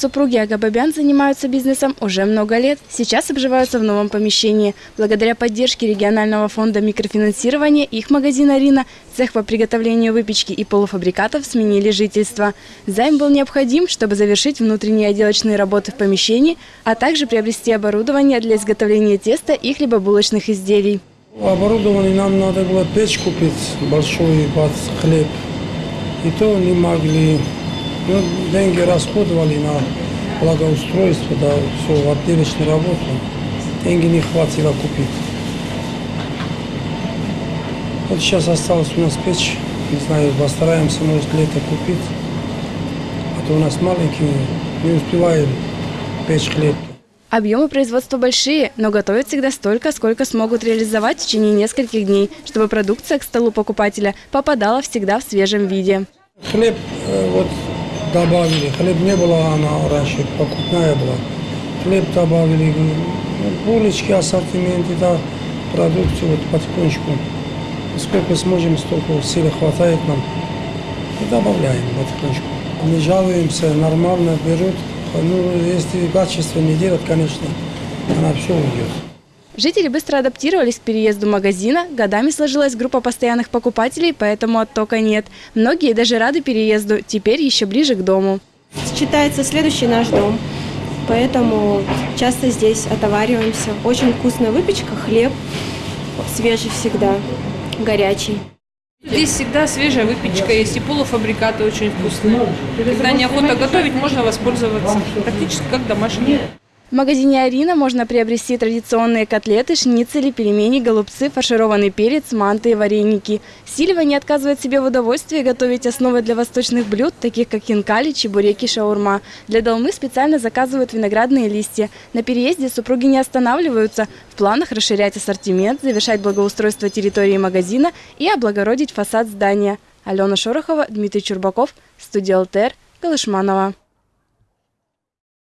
Супруги Агабабян занимаются бизнесом уже много лет. Сейчас обживаются в новом помещении. Благодаря поддержке регионального фонда микрофинансирования их магазин «Арина», цех по приготовлению выпечки и полуфабрикатов сменили жительство. Займ был необходим, чтобы завершить внутренние отделочные работы в помещении, а также приобрести оборудование для изготовления теста и хлебобулочных изделий. Оборудование нам надо было печь купить, большой под хлеб. И то не могли. Ну, деньги расходовали на благоустройство, да, все, в отделочную работу. Деньги не хватило купить. Вот сейчас осталось у нас печь. Не знаю, постараемся, может, лето купить. А то у нас маленькие, не успеваем печь хлеб. Объемы производства большие, но готовят всегда столько, сколько смогут реализовать в течение нескольких дней, чтобы продукция к столу покупателя попадала всегда в свежем виде. Хлеб э, вот добавили. Хлеб не было, она раньше покупная была. Хлеб добавили, булочки, ассортименты, да, продукцию вот потихонечку. Сколько сможем, столько силы хватает нам. И добавляем потихонечку. Не жалуемся, нормально берут. Ну, если качество не делать, конечно, она все уйдет. Жители быстро адаптировались к переезду магазина. Годами сложилась группа постоянных покупателей, поэтому оттока нет. Многие даже рады переезду, теперь еще ближе к дому. Считается следующий наш дом, поэтому часто здесь отовариваемся. Очень вкусная выпечка, хлеб свежий всегда, горячий. Здесь всегда свежая выпечка есть и полуфабрикаты очень вкусные. Когда неохота готовить, можно воспользоваться. Практически как домашние. В магазине «Арина» можно приобрести традиционные котлеты, шницели, пельмени, голубцы, фаршированный перец, манты и вареники. Сильва не отказывает себе в удовольствии готовить основы для восточных блюд, таких как хинкали, чебуреки, шаурма. Для долмы специально заказывают виноградные листья. На переезде супруги не останавливаются. В планах расширять ассортимент, завершать благоустройство территории магазина и облагородить фасад здания. Алена Шорохова, Дмитрий Чурбаков, студия ЛТР, Галышманова.